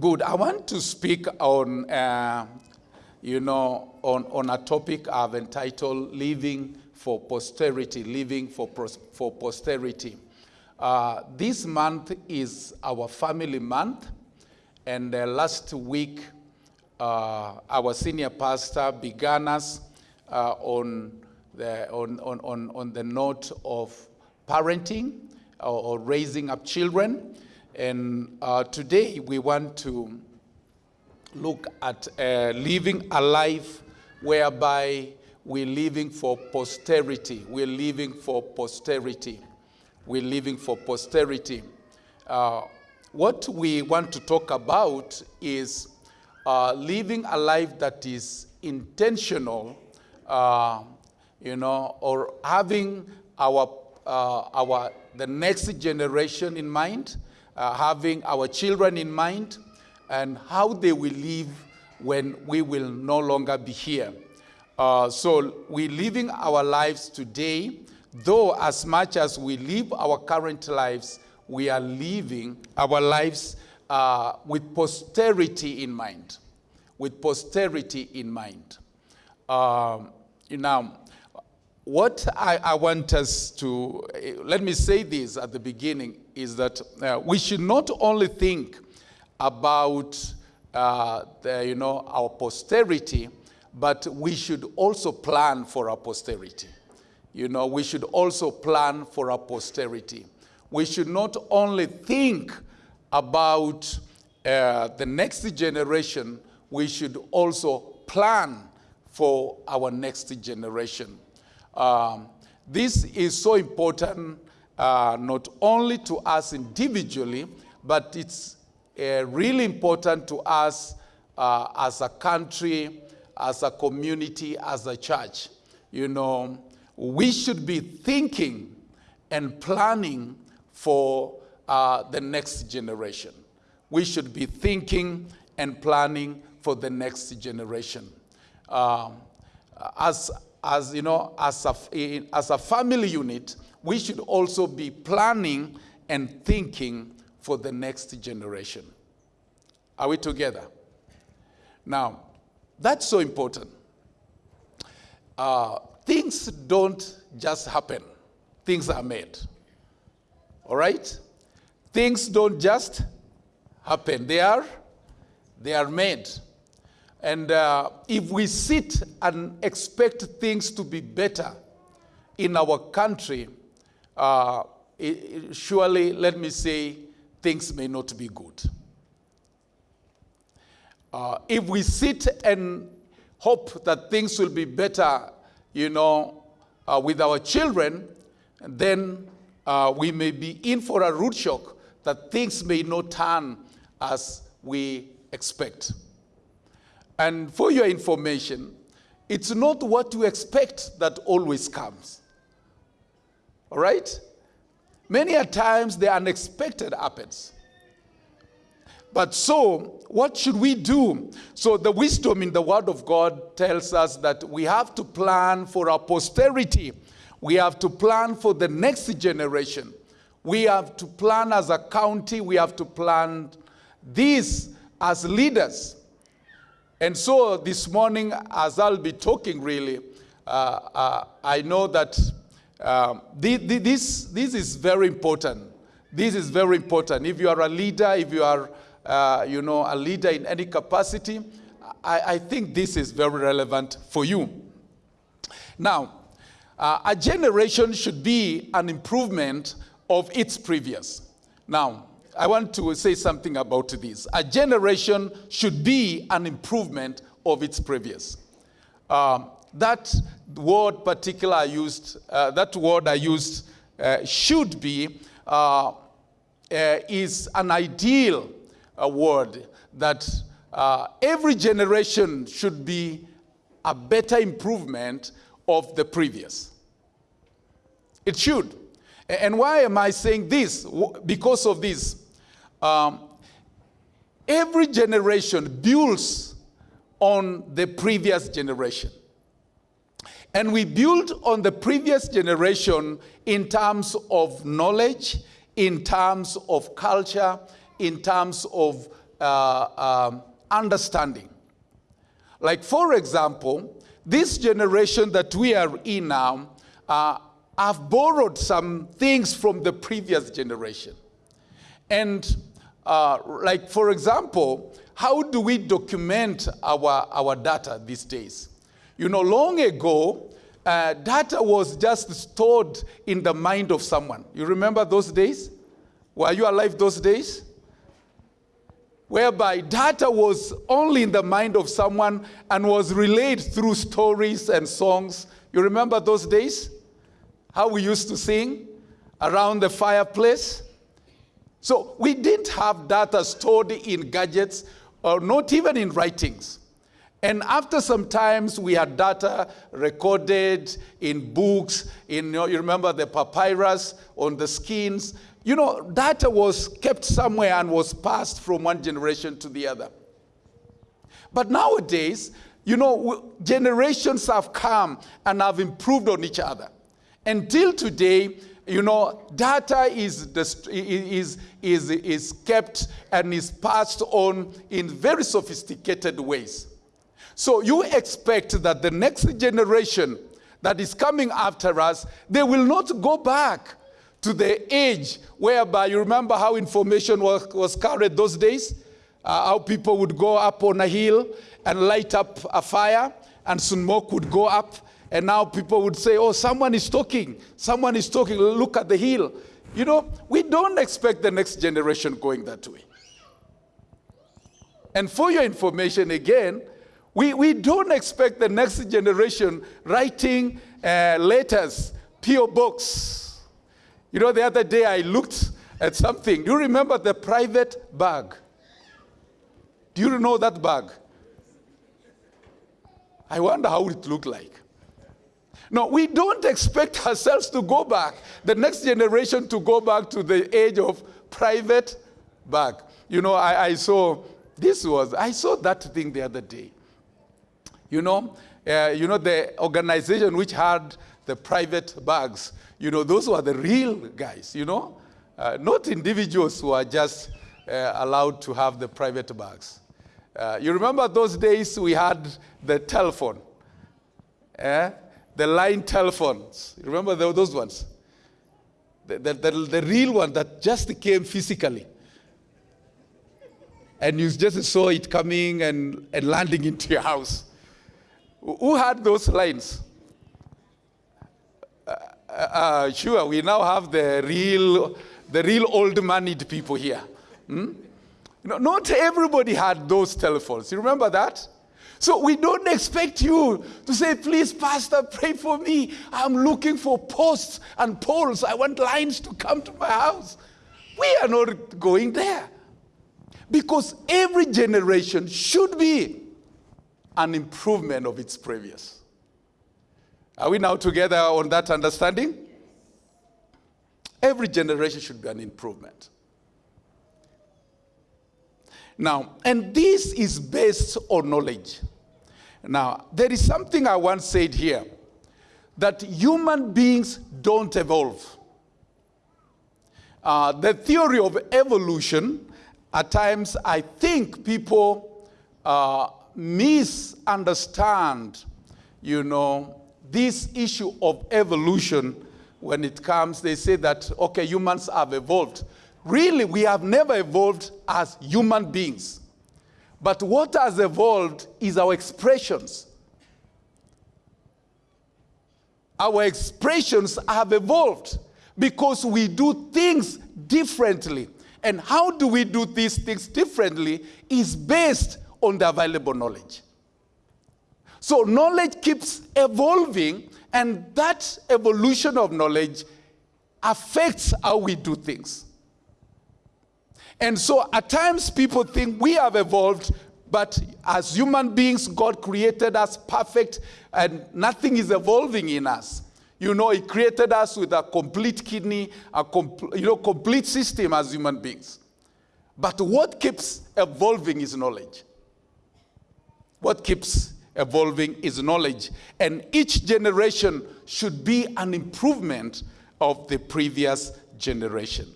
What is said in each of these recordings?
Good. I want to speak on, uh, you know, on, on a topic I've entitled Living for Posterity, Living for, for Posterity. Uh, this month is our family month, and uh, last week, uh, our senior pastor began us uh, on, the, on, on, on, the note of parenting or, or raising up children. And uh, today we want to look at uh, living a life whereby we're living for posterity. We're living for posterity. We're living for posterity. Uh, what we want to talk about is uh, living a life that is intentional, uh, you know, or having our, uh, our the next generation in mind uh, having our children in mind and how they will live when we will no longer be here. Uh, so we're living our lives today, though as much as we live our current lives, we are living our lives uh, with posterity in mind. With posterity in mind. Um, now, what I, I, want us to, let me say this at the beginning, is that uh, we should not only think about, uh, the, you know, our posterity, but we should also plan for our posterity. You know, we should also plan for our posterity. We should not only think about uh, the next generation, we should also plan for our next generation. Um, this is so important uh, not only to us individually, but it's uh, really important to us uh, as a country, as a community, as a church. You know, we should be thinking and planning for uh, the next generation. We should be thinking and planning for the next generation. Um, as as you know, as a, as a family unit, we should also be planning and thinking for the next generation. Are we together? Now, that's so important. Uh, things don't just happen, things are made. All right? Things don't just happen, they are, they are made. And uh, if we sit and expect things to be better in our country, uh, it, surely, let me say, things may not be good. Uh, if we sit and hope that things will be better, you know, uh, with our children, then uh, we may be in for a root shock that things may not turn as we expect. And for your information, it's not what you expect that always comes. All right? Many a times the unexpected happens. But so, what should we do? So, the wisdom in the Word of God tells us that we have to plan for our posterity. We have to plan for the next generation. We have to plan as a county. We have to plan this as leaders. And so this morning, as I'll be talking really, uh, uh, I know that um, this, this is very important. This is very important. If you are a leader, if you are, uh, you know, a leader in any capacity, I, I, think this is very relevant for you. Now, uh, a generation should be an improvement of its previous. Now, I want to say something about this. A generation should be an improvement of its previous. Um, that word particular I used, uh, that word I used uh, should be, uh, uh is an ideal uh, word that every generation should be a better improvement of the previous. It should. And why am I saying this? Because of this. Um, every generation builds on the previous generation. And we build on the previous generation in terms of knowledge, in terms of culture, in terms of uh, um, understanding. Like, for example, this generation that we are in now uh, have borrowed some things from the previous generation. And, uh, like, for example, how do we document our, our data these days? You know, long ago, uh, data was just stored in the mind of someone. You remember those days? Were you alive those days? Whereby data was only in the mind of someone and was relayed through stories and songs. You remember those days? How we used to sing around the fireplace? So we didn't have data stored in gadgets or not even in writings. And after some times, we had data recorded in books, in, you, know, you remember the papyrus on the skins. You know, data was kept somewhere and was passed from one generation to the other. But nowadays, you know, generations have come and have improved on each other. Until today, you know, data is, is, is, is kept and is passed on in very sophisticated ways. So you expect that the next generation that is coming after us, they will not go back to the age whereby you remember how information was, was carried those days? Uh, how people would go up on a hill and light up a fire and smoke would go up. And now people would say, oh, someone is talking. Someone is talking. Look at the hill. You know, we don't expect the next generation going that way. And for your information, again, we, we don't expect the next generation writing uh, letters, P.O. books. You know, the other day I looked at something. Do you remember the private bag? Do you know that bag? I wonder how it looked like. No, we don't expect ourselves to go back, the next generation to go back to the age of private bag. You know, I, I saw, this was, I saw that thing the other day. You know, uh, you know the organization which had the private bags. You know, those were the real guys. You know, uh, not individuals who are just uh, allowed to have the private bags. Uh, you remember those days we had the telephone, eh? The line telephones. Remember those ones? The, the, the, the real one that just came physically and you just saw it coming and, and landing into your house. Who had those lines? Uh, uh, uh, sure, we now have the real, the real old moneyed people here. Hmm? No, not everybody had those telephones. You remember that? So we don't expect you to say, please, Pastor, pray for me. I'm looking for posts and poles. I want lines to come to my house. We are not going there. Because every generation should be an improvement of its previous. Are we now together on that understanding? Every generation should be an improvement. Now, and this is based on knowledge. Now, there is something I once said here that human beings don't evolve. Uh, the theory of evolution, at times, I think people uh, misunderstand, you know, this issue of evolution when it comes, they say that, okay, humans have evolved. Really, we have never evolved as human beings. But what has evolved is our expressions. Our expressions have evolved because we do things differently. And how do we do these things differently is based on the available knowledge. So knowledge keeps evolving, and that evolution of knowledge affects how we do things. And so at times people think we have evolved, but as human beings, God created us perfect, and nothing is evolving in us. You know, He created us with a complete kidney, a you know, complete system as human beings. But what keeps evolving is knowledge. What keeps evolving is knowledge. And each generation should be an improvement of the previous generation.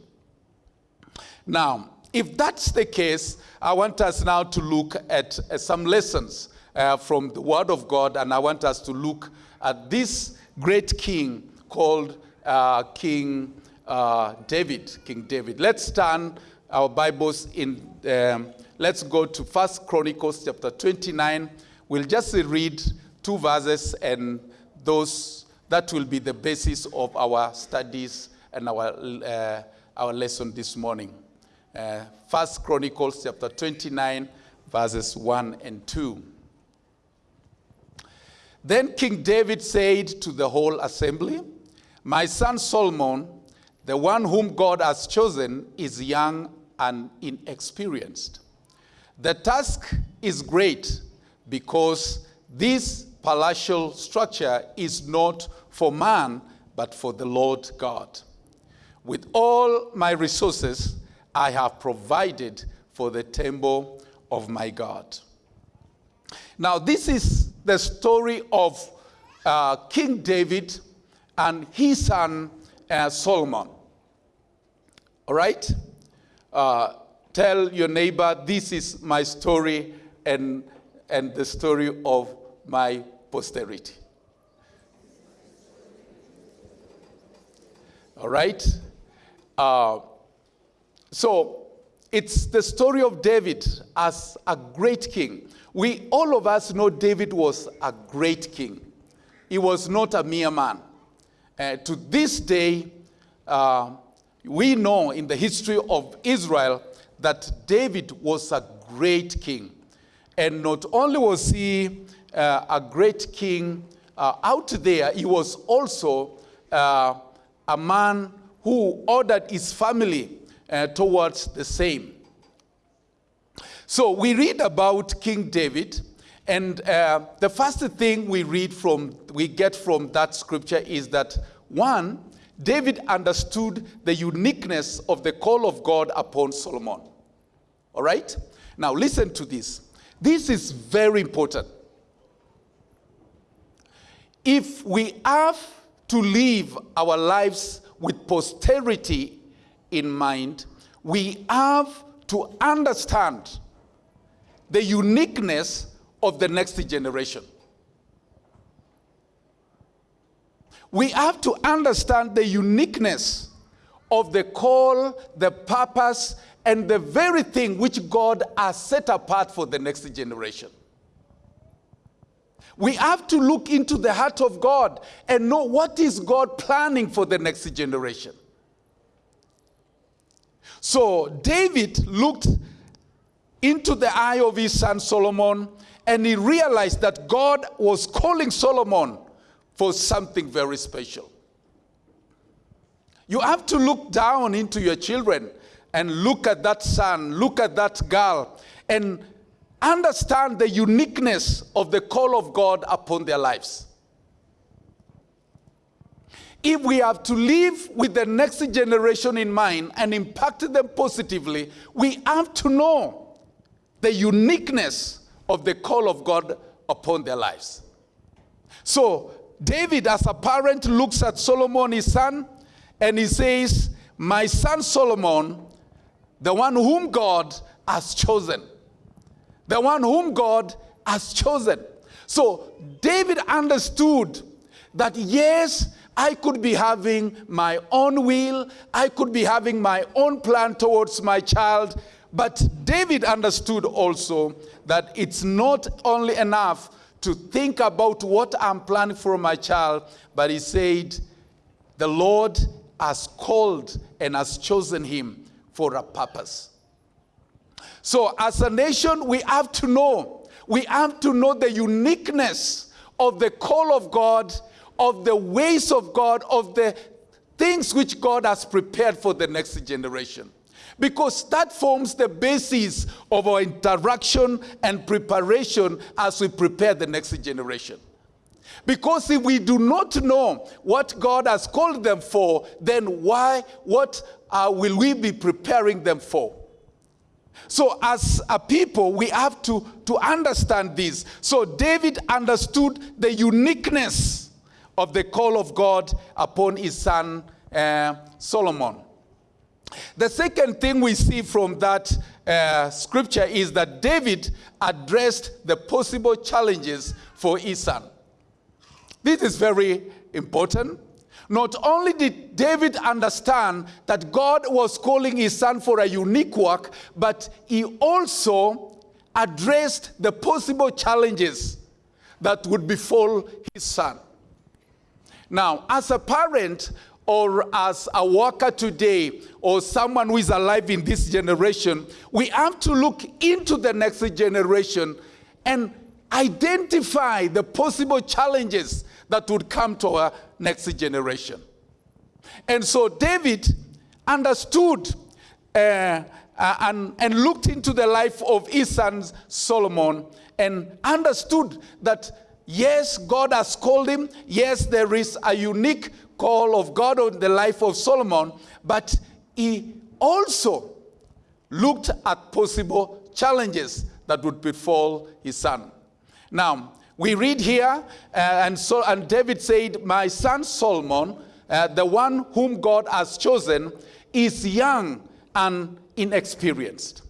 Now, if that's the case, I want us now to look at uh, some lessons uh, from the Word of God, and I want us to look at this great king called uh, King uh, David. King David. Let's turn our Bibles in. Um, let's go to First Chronicles chapter 29. We'll just read two verses, and those that will be the basis of our studies and our uh, our lesson this morning. Uh, First Chronicles chapter 29, verses 1 and 2. Then King David said to the whole assembly, My son Solomon, the one whom God has chosen, is young and inexperienced. The task is great because this palatial structure is not for man, but for the Lord God. With all my resources, I have provided for the temple of my God. Now, this is the story of uh, King David and his son uh, Solomon. All right? Uh, tell your neighbor, this is my story and, and the story of my posterity. All right? So it's the story of David as a great king. We, all of us know David was a great king. He was not a mere man. Uh, to this day, uh, we know in the history of Israel that David was a great king. And not only was he uh, a great king uh, out there, he was also uh, a man who ordered his family uh, towards the same. So we read about King David, and uh, the first thing we read from, we get from that scripture is that one, David understood the uniqueness of the call of God upon Solomon. All right? Now listen to this. This is very important. If we have to live our lives with posterity in mind, we have to understand the uniqueness of the next generation. We have to understand the uniqueness of the call, the purpose, and the very thing which God has set apart for the next generation. We have to look into the heart of God and know what is God planning for the next generation. So David looked into the eye of his son Solomon and he realized that God was calling Solomon for something very special. You have to look down into your children and look at that son, look at that girl, and understand the uniqueness of the call of God upon their lives. If we have to live with the next generation in mind and impact them positively, we have to know the uniqueness of the call of God upon their lives. So, David, as a parent, looks at Solomon, his son, and he says, My son Solomon, the one whom God has chosen the one whom God has chosen. So David understood that yes, I could be having my own will, I could be having my own plan towards my child, but David understood also that it's not only enough to think about what I'm planning for my child, but he said, the Lord has called and has chosen him for a purpose. So, as a nation, we have to know, we have to know the uniqueness of the call of God, of the ways of God, of the things which God has prepared for the next generation. Because that forms the basis of our interaction and preparation as we prepare the next generation. Because if we do not know what God has called them for, then why, what uh, will we be preparing them for? So, as a people, we have to, to understand this. So, David understood the uniqueness of the call of God upon his son uh, Solomon. The second thing we see from that uh, scripture is that David addressed the possible challenges for his son. This is very important. Not only did David understand that God was calling his son for a unique work, but he also addressed the possible challenges that would befall his son. Now, as a parent or as a worker today or someone who is alive in this generation, we have to look into the next generation and identify the possible challenges that would come to our next generation. And so David understood uh, uh, and, and looked into the life of his son Solomon and understood that yes, God has called him. Yes, there is a unique call of God on the life of Solomon, but he also looked at possible challenges that would befall his son. Now, we read here, uh, and, so, and David said, My son Solomon, uh, the one whom God has chosen, is young and inexperienced.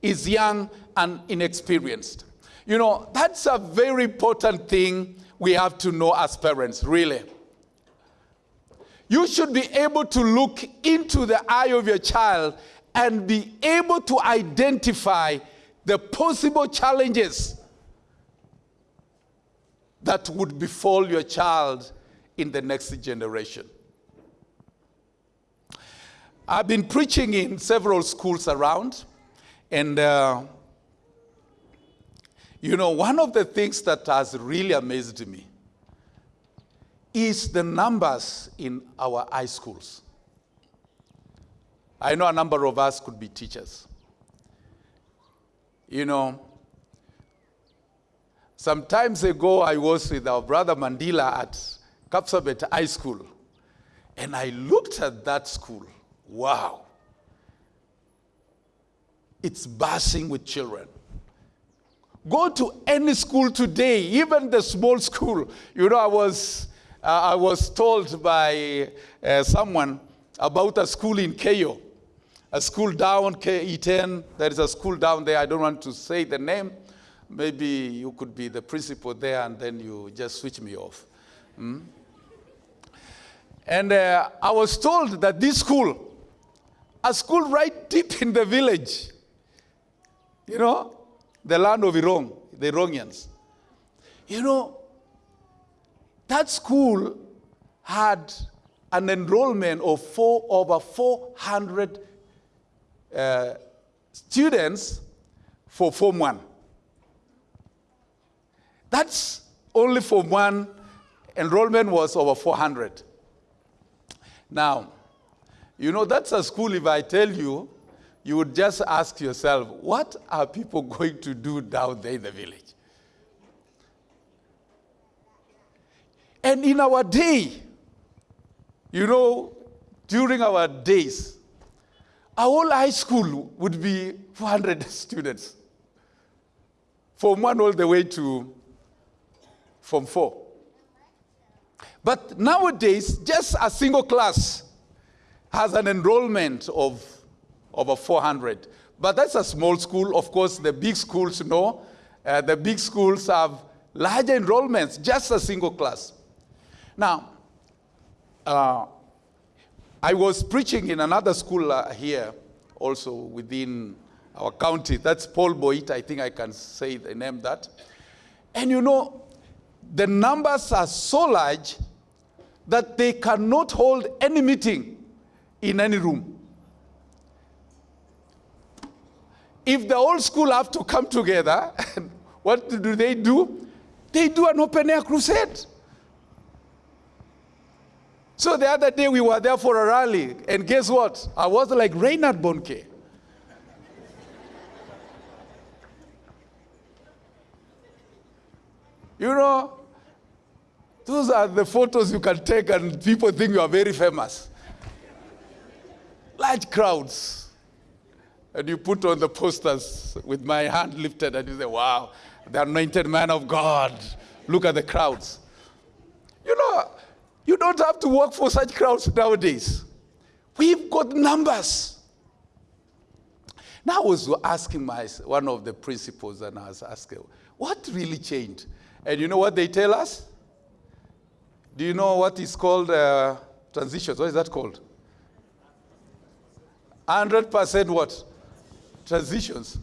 Is young and inexperienced. You know, that's a very important thing we have to know as parents, really. You should be able to look into the eye of your child and be able to identify the possible challenges that would befall your child in the next generation. I've been preaching in several schools around, and uh, you know, one of the things that has really amazed me is the numbers in our high schools. I know a number of us could be teachers. You know, some times ago I was with our brother Mandela at Kapsabet High School, and I looked at that school. Wow. It's buzzing with children. Go to any school today, even the small school. You know, I was, uh, I was told by uh, someone about a school in Keiyo, a school down KE10. There is a school down there. I don't want to say the name. Maybe you could be the principal there and then you just switch me off. Hmm? And uh, I was told that this school, a school right deep in the village, you know, the land of Irong, the Irongians. You know, that school had an enrollment of four, over 400 uh, students for Form 1. That's only Form 1 enrollment was over 400. Now, you know, that's a school, if I tell you, you would just ask yourself, what are people going to do down there in the village? And in our day, you know, during our days, our whole high school would be 400 students, from one all the way to from four. But nowadays, just a single class has an enrollment of over 400. But that's a small school. Of course, the big schools know. Uh, the big schools have larger enrollments, just a single class. Now, uh, I was preaching in another school uh, here, also within our county. That's Paul Boit. I think I can say the name that. And you know, the numbers are so large that they cannot hold any meeting in any room. If the old school have to come together, what do they do? They do an open air crusade. So the other day we were there for a rally, and guess what? I was like Reinhard Bonnke. you know, those are the photos you can take, and people think you are very famous. Large crowds and you put on the posters with my hand lifted and you say, wow, the anointed man of God. Look at the crowds. You know, you don't have to work for such crowds nowadays. We've got numbers. Now I was asking my, one of the principals, and I was asking, what really changed? And you know what they tell us? Do you know what is called uh, transitions? What is that called? 100% what? Transitions.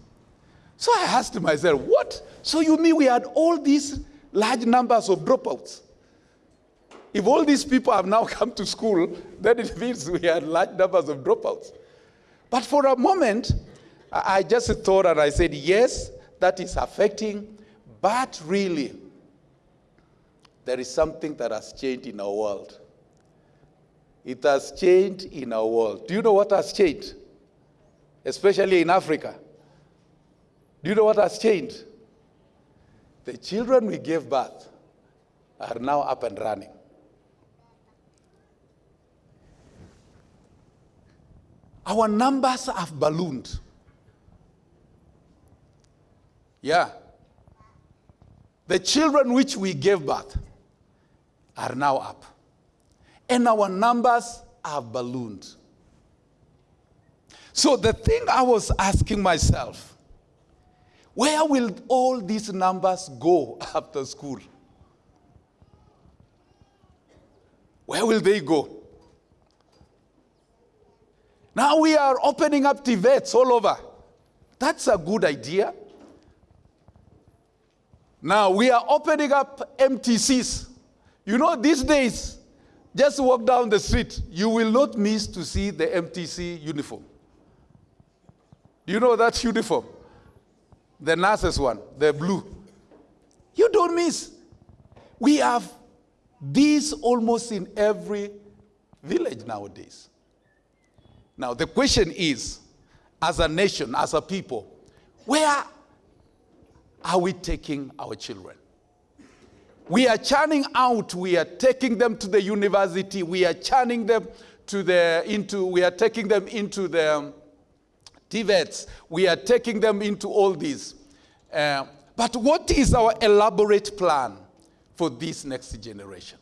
So I asked myself, what? So you mean we had all these large numbers of dropouts? If all these people have now come to school, then it means we had large numbers of dropouts. But for a moment, I just thought and I said, yes, that is affecting, but really, there is something that has changed in our world. It has changed in our world. Do you know what has changed? Especially in Africa. Do you know what has changed? The children we gave birth are now up and running. Our numbers have ballooned. Yeah. The children which we gave birth are now up. And our numbers have ballooned. So the thing I was asking myself, where will all these numbers go after school? Where will they go? Now we are opening up TVETs all over. That's a good idea. Now we are opening up MTCs. You know, these days, just walk down the street, you will not miss to see the MTC uniform. You know that uniform? The nurses one, the blue. You don't miss. We have these almost in every village nowadays. Now, the question is as a nation, as a people, where are we taking our children? We are churning out, we are taking them to the university, we are churning them to the, into, we are taking them into the TVETs, we are taking them into all this. Uh, but what is our elaborate plan for this next generation?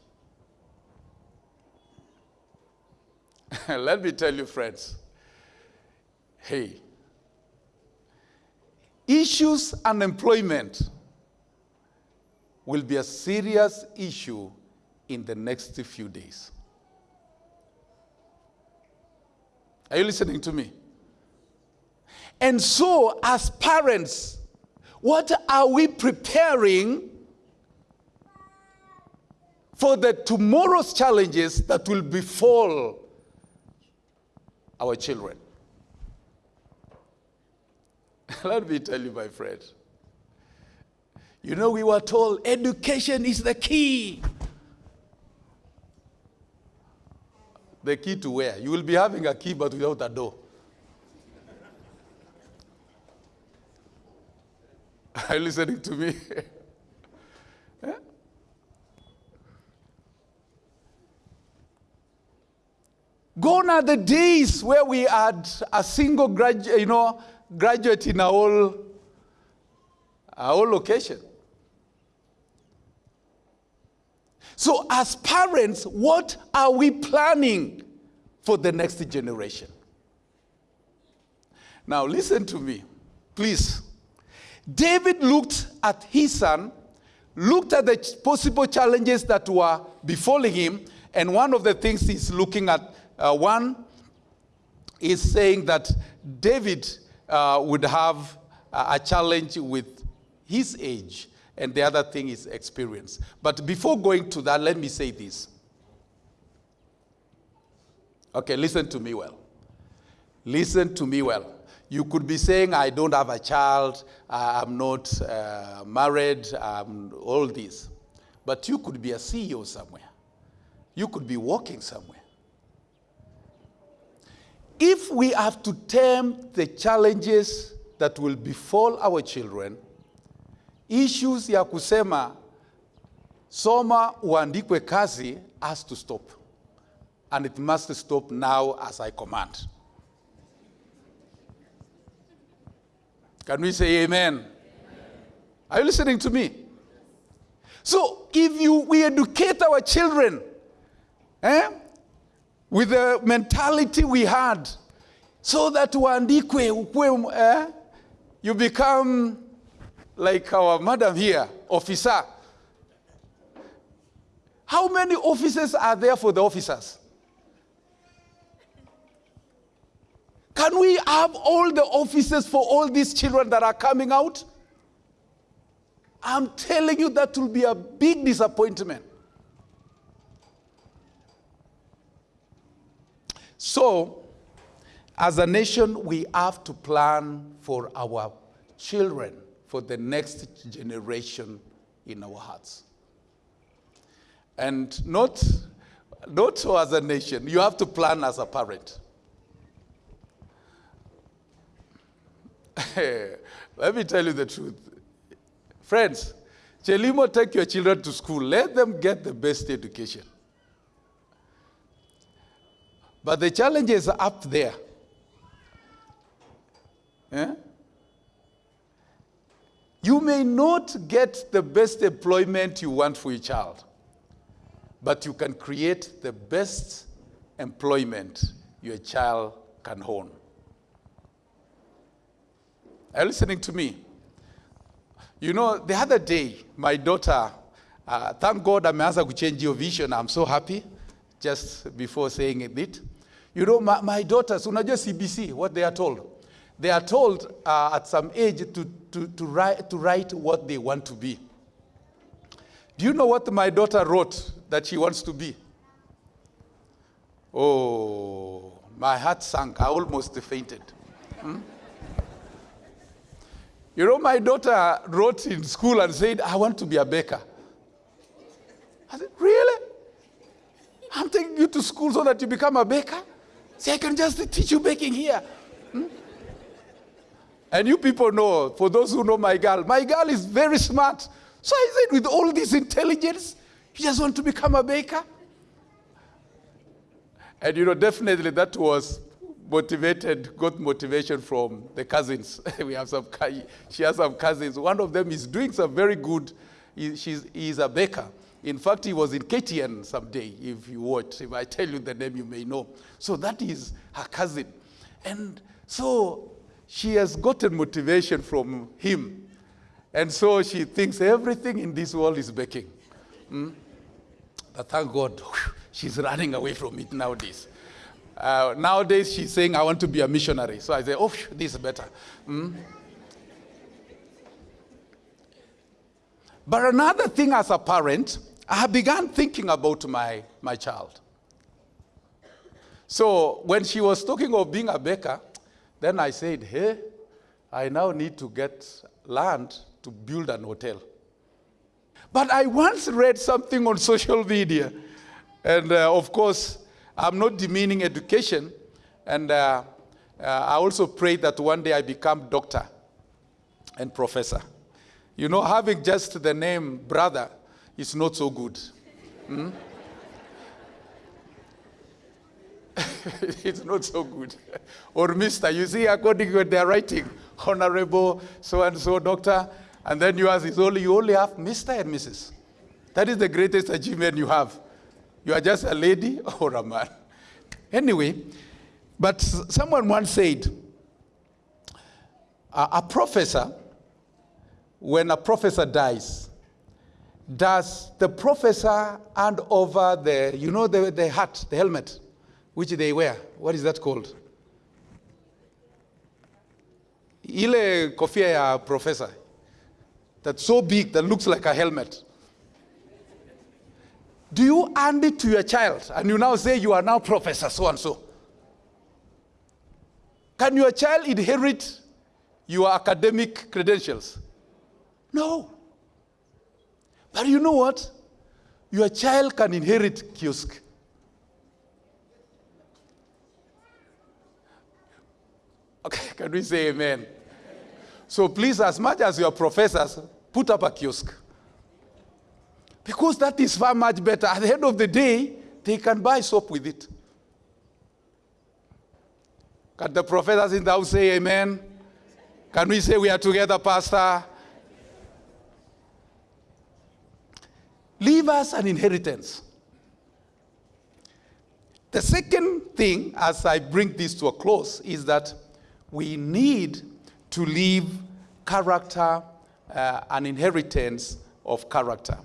Let me tell you, friends. Hey, issues unemployment will be a serious issue in the next few days. Are you listening to me? And so, as parents, what are we preparing for the tomorrow's challenges that will befall our children. Let me tell you, my friend. You know, we were told education is the key. The key to where? You will be having a key but without a door. Are you listening to me? Eh? Gone are the days where we had a single graduate, you know, graduate in a whole, a whole location. So, as parents, what are we planning for the next generation? Now, listen to me, please. David looked at his son, looked at the possible challenges that were befalling him, and one of the things he's looking at uh, one is saying that David uh, would have a challenge with his age, and the other thing is experience. But before going to that, let me say this. Okay, listen to me well. Listen to me well. You could be saying, I don't have a child, I'm not uh, married, I'm all this. But you could be a CEO somewhere. You could be working somewhere if we have to tame the challenges that will befall our children, issues ya kusema soma uandikwe kazi has to stop. And it must stop now as I command. Can we say amen? amen? Are you listening to me? So if you, we educate our children, eh? with the mentality we had, so that uandikwe eh? you become like our madam here, officer. How many officers are there for the officers? Can we have all the offices for all these children that are coming out? I'm telling you, that will be a big disappointment. So, as a nation, we have to plan for our children, for the next generation in our hearts. And not, not so as a nation, you have to plan as a parent. Let me tell you the truth. Friends, Chelimo, take your children to school. Let them get the best education. But the challenge is up there. Eh? You may not get the best employment you want for your child, but you can create the best employment your child can own. Are you listening to me? You know, the other day, my daughter, uh, thank God ameanza kuchange your vision. I'm so happy just before saying it. You know, my, my daughters, unajua CBC, what they are told. They are told uh, at some age to, to, to, write, to write what they want to be. Do you know what my daughter wrote that she wants to be? Oh, my heart sank. I almost fainted. Hmm? You know, my daughter wrote in school and said, I want to be a baker. I said, Really? I'm taking you to school so that you become a baker? See, I can just teach you baking here. Hmm? And you people know, for those who know my girl, my girl is very smart. So I said, with all this intelligence, you just want to become a baker? And you know, definitely that was motivated, got motivation from the cousins. we have some, she has some cousins. One of them is doing some very good, he, she's, he's a baker. In fact, he was in KTN someday, if you watch. If I tell you the name, you may know. So that is her cousin. And so she has gotten motivation from him. And so she thinks everything in this world is baking. Mm? But thank God, she's running away from it nowadays. Uh, nowadays, she's saying, I want to be a missionary. So I say, oh, this is better. Mm? But another thing as a parent, I began thinking about my, my child. So when she was talking of being a baker, then I said, hey, I now need to get land to build an hotel. But I once read something on social media, and uh, of course, I'm not demeaning education, and uh, uh, I also pray that one day I become doctor and professor. You know, having just the name brother is not so good. Hmm? it's not so good. or mister, you see, according to their writing, honorable so-and-so doctor, and then you ask, it's only, you only have Mr. and Mrs. That is the greatest achievement you have. You are just a lady or a man. Anyway, but someone once said, a, professor, when a professor dies, does the professor hand over the, you know, the, the hat, the helmet, which they wear? What is that called? Ile kofia ya professor, that's so big that looks like a helmet. Do you hand it to your child and you now say you are now professor so and so? Can your child inherit your academic credentials? No. But you know what? Your child can inherit kiosk. Okay, can we say amen? So please, as much as your professors, put up a kiosk. Because that is far much better. At the end of the day, they can buy soap with it. Can the professors in the house say amen? Can we say we are together, Pastor? Leave us an inheritance. The second thing, as I bring this to a close, is that we need to leave character, uh, an inheritance of character.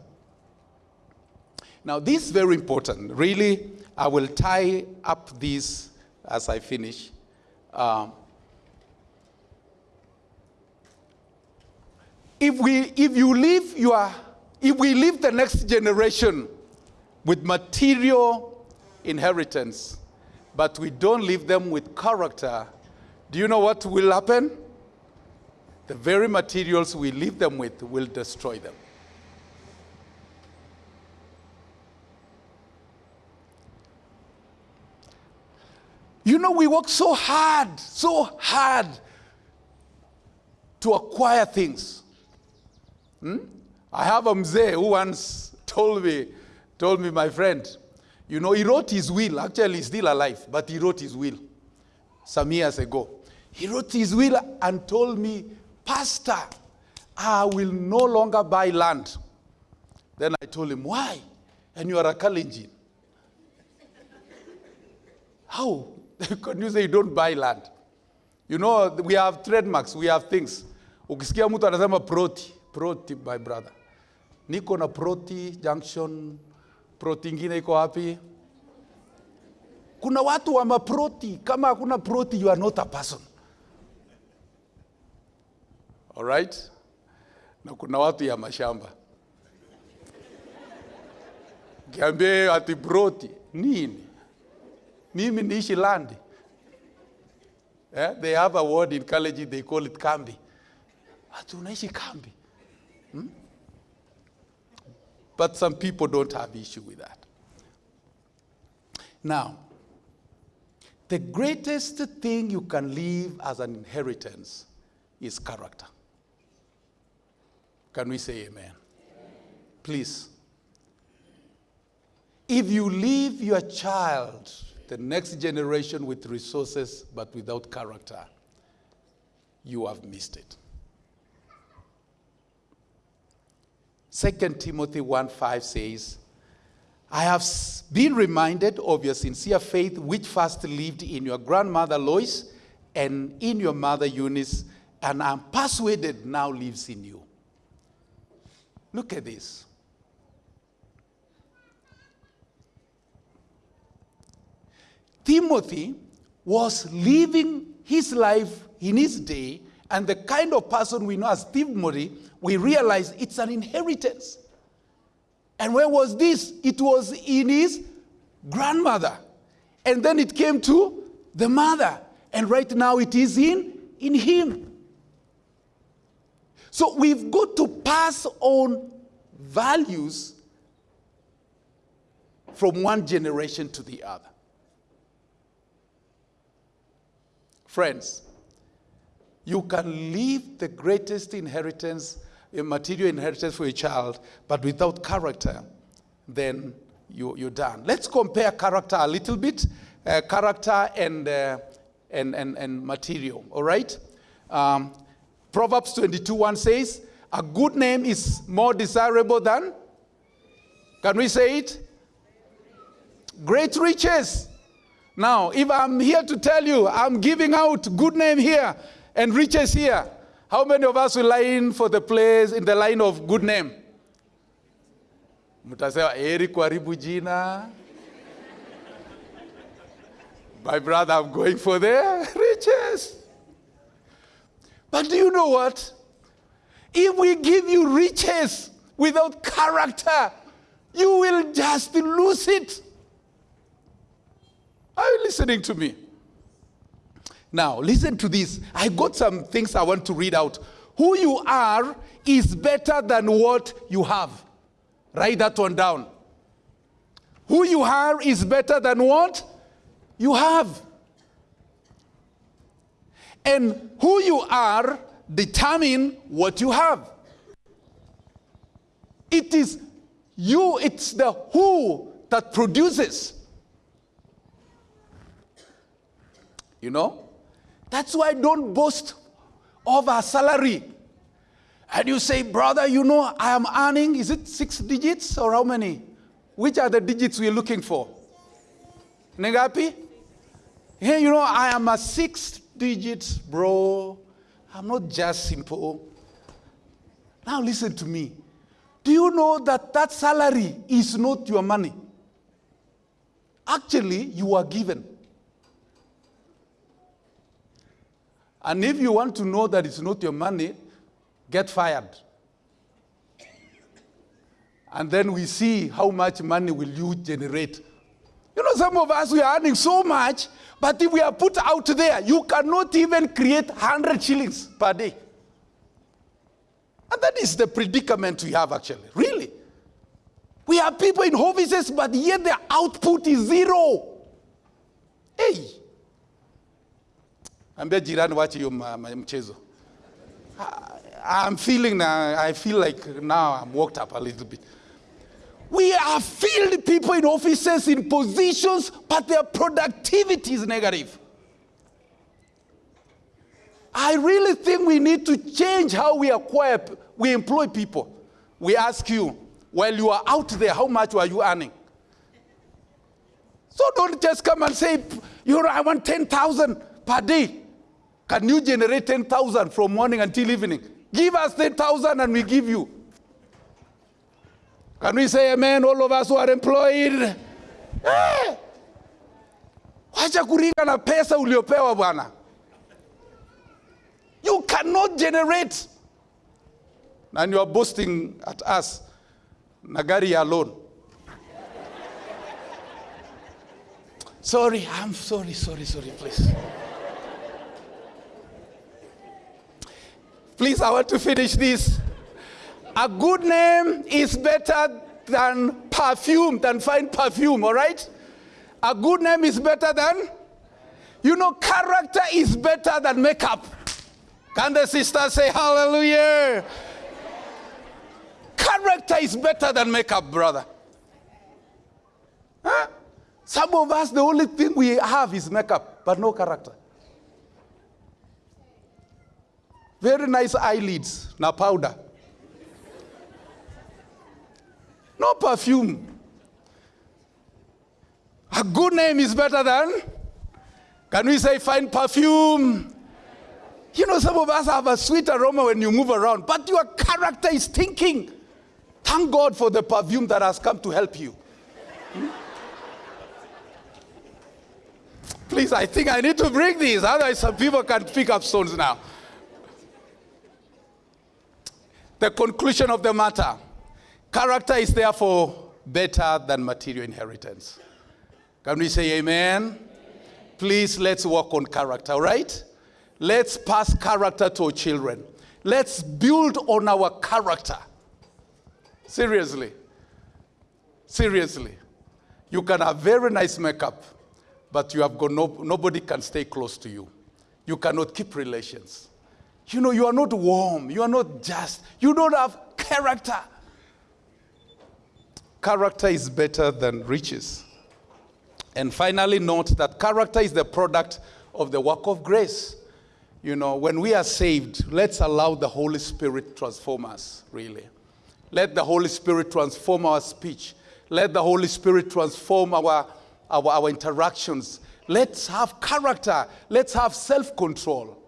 Now, this is very important. Really, I will tie up this as I finish. Um, if, we, if you leave your, if we leave the next generation with material inheritance, but we don't leave them with character, do you know what will happen? The very materials we leave them with will destroy them. You know, we work so hard, so hard to acquire things. Hmm? I have a mzee who once told me, told me, my friend, you know, he wrote his will. Actually, he's still alive, but he wrote his will some years ago. He wrote his will and told me, Pastor, I will no longer buy land. Then I told him, Why? And you are a Kalenjin. How? Can you say you don't buy land? You know, we have trademarks, we have things. Ukisikia mtu anasema proti, proti my brother. Niko na proti junction, proti ingine iko hapi Kuna watu wa maproti, kama hakuna proti you are not a person. All right? Na kuna watu ya mashamba. Kiambie ati proti, nini? Mimi niishi land. Yeah, they have a word in college, they call it kambi. Ati unaishi kambi. Hmm? But some people don't have issue with that. Now, the greatest thing you can leave as an inheritance is character. Can we say amen? amen? Please. If you leave your child, the next generation with resources but without character, you have missed it. 2 Timothy 1 5 says, I have been reminded of your sincere faith, which first lived in your grandmother Lois and in your mother Eunice, and I'm persuaded now lives in you. Look at this. Timothy was living his life in his day, and the kind of person we know as Timothy, we realize it's an inheritance. And where was this? It was in his grandmother. And then it came to the mother. And right now it is in, in him. So we've got to pass on values from one generation to the other. Friends, you can leave the greatest inheritance, a material inheritance for a child, but without character, then you, you're done. Let's compare character a little bit, uh, character and, uh, and, and, and material, all right? Um, Proverbs 22 1 says, A good name is more desirable than, can we say it? Great riches. Now, if I'm here to tell you, I'm giving out good name here and riches here, how many of us will line for the place in the line of good name? Mtasema eri kuharibu jina. My brother, I'm going for the riches. But do you know what? If we give you riches without character, you will just lose it. Are you listening to me? Now, listen to this. I got some things I want to read out. Who you are is better than what you have. Write that one down. Who you are is better than what you have. And who you are determine what you have. It is you, it's the who that produces. You know? That's why I don't boast of a salary. And you say, brother, you know, I am earning, is it six digits or how many? Which are the digits we're looking for? Negapi? Hey, you know, I am a six digits, bro. I'm not just simple. Now listen to me. Do you know that that salary is not your money? Actually, you are given. And if you want to know that it's not your money, get fired. And then we see how much money will you generate. You know, some of us, we are earning so much, but if we are put out there, you cannot even create 100 shillings per day. And that is the predicament we have actually, really. We have people in offices, but yet their output is zero. Hey. Ambia jirani wache hiyo mchezo. I'm feeling now, I feel like now I'm worked up a little bit. We have filled people in offices, in positions, but their productivity is negative. I really think we need to change how we acquire, we employ people. We ask you, while you are out there, how much are you earning? So don't just come and say, you know, I want 10,000 per day. Can you generate 10,000 from morning until evening? Give us 10,000 and we give you. Can we say amen, all of us who are employed? Eh! Wacha kuringa na pesa uliopewa bwana. You cannot generate. And you are boasting at us. Nagari alone. sorry, I'm sorry, sorry, sorry, please. Please, I want to finish this. A good name is better than perfume, than fine perfume, all right? A good name is better than, you know, character is better than makeup. Can the sister say hallelujah? Character is better than makeup, brother. Huh? Some of us, the only thing we have is makeup, but no character. Very nice eyelids, now powder. No perfume. A good name is better than, can we say fine perfume? You know, some of us have a sweet aroma when you move around, but your character is thinking. Thank God for the perfume that has come to help you. Hmm? Please, I think I need to bring these, otherwise, some people can pick up stones now. The conclusion of the matter Character is therefore better than material inheritance. Can we say amen? amen? Please, let's work on character, right? Let's pass character to our children. Let's build on our character. Seriously. Seriously. You can have very nice makeup, but you have got no, nobody can stay close to you. You cannot keep relations. You know, you are not warm. You are not just. You don't have character. Character is better than riches. And finally, note that character is the product of the work of grace. You know, when we are saved, let's allow the Holy Spirit transform us, really. Let the Holy Spirit transform our speech. Let the Holy Spirit transform our, our, our interactions. Let's have character. Let's have self control.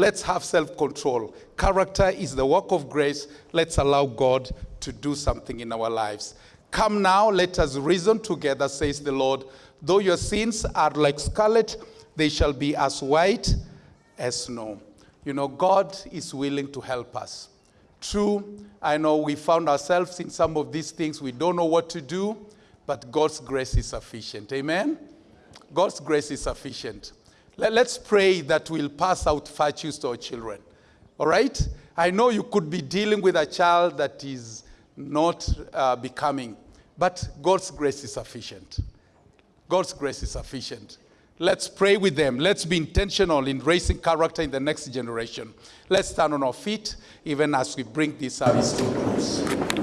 Let's have self control. Character is the work of grace. Let's allow God to do something in our lives. Come now, let us reason together, says the Lord. Though your sins are like scarlet, they shall be as white as snow. You know, God is willing to help us. True, I know we found ourselves in some of these things, we don't know what to do, but God's grace is sufficient. Amen? God's grace is sufficient. Let, us pray that we'll pass out virtues to our children. All right? I know you could be dealing with a child that is not uh, becoming. But God's grace is sufficient. God's grace is sufficient. Let's pray with them. Let's be intentional in raising character in the next generation. Let's stand on our feet even as we bring this service to close.